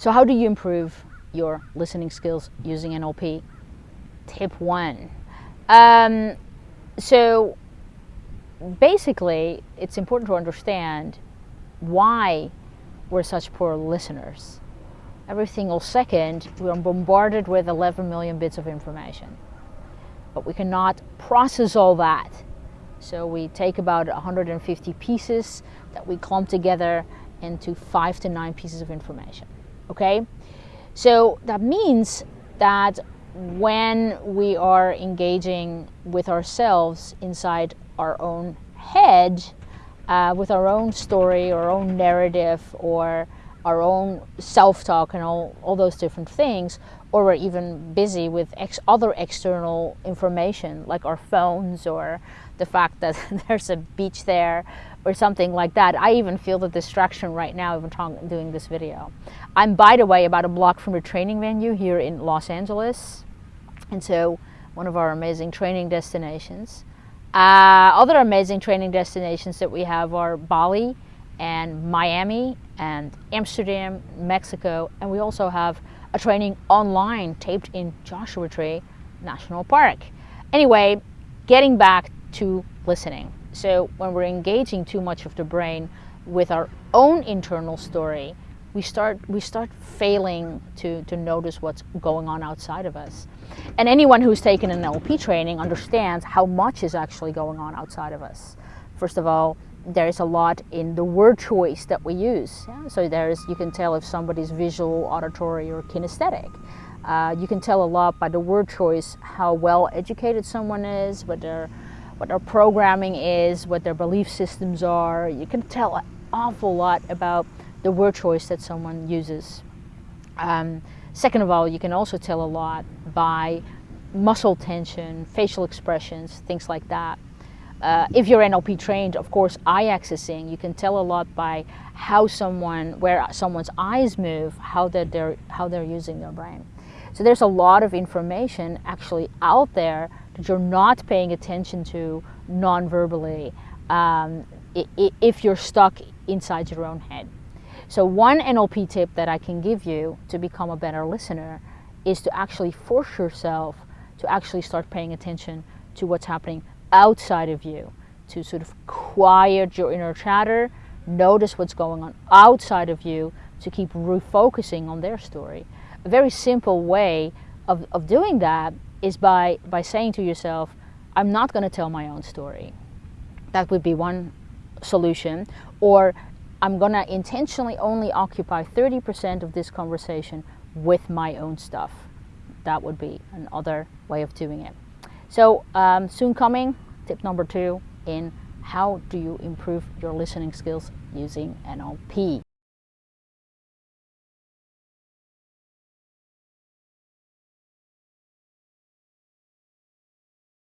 So how do you improve your listening skills using NLP? Tip one. Um, so basically, it's important to understand why we're such poor listeners. Every single second, we're bombarded with 11 million bits of information. But we cannot process all that. So we take about 150 pieces that we clump together into five to nine pieces of information. Okay? So that means that when we are engaging with ourselves inside our own head, uh, with our own story, our own narrative, or our own self-talk and all, all those different things, or we're even busy with ex other external information like our phones or the fact that there's a beach there or something like that. I even feel the distraction right now even talking, doing this video. I'm by the way about a block from the training venue here in Los Angeles and so one of our amazing training destinations. Uh, other amazing training destinations that we have are Bali and Miami and Amsterdam, Mexico, and we also have a training online taped in Joshua Tree National Park. Anyway, getting back to listening. So when we're engaging too much of the brain with our own internal story, we start we start failing to, to notice what's going on outside of us. And anyone who's taken an NLP training understands how much is actually going on outside of us. First of all, there is a lot in the word choice that we use. Yeah? So there's, you can tell if somebody's visual, auditory, or kinesthetic. Uh, you can tell a lot by the word choice how well educated someone is, what their, what their programming is, what their belief systems are. You can tell an awful lot about the word choice that someone uses. Um, second of all, you can also tell a lot by muscle tension, facial expressions, things like that. Uh, if you're NLP trained, of course, eye accessing, you can tell a lot by how someone, where someone's eyes move, how they're, how they're using their brain. So there's a lot of information actually out there that you're not paying attention to non-verbally um, if you're stuck inside your own head. So one NLP tip that I can give you to become a better listener is to actually force yourself to actually start paying attention to what's happening outside of you to sort of quiet your inner chatter, notice what's going on outside of you to keep refocusing on their story. A very simple way of, of doing that is by, by saying to yourself, I'm not going to tell my own story. That would be one solution. Or I'm going to intentionally only occupy 30% of this conversation with my own stuff. That would be another way of doing it. So um, soon coming, tip number two in how do you improve your listening skills using NLP.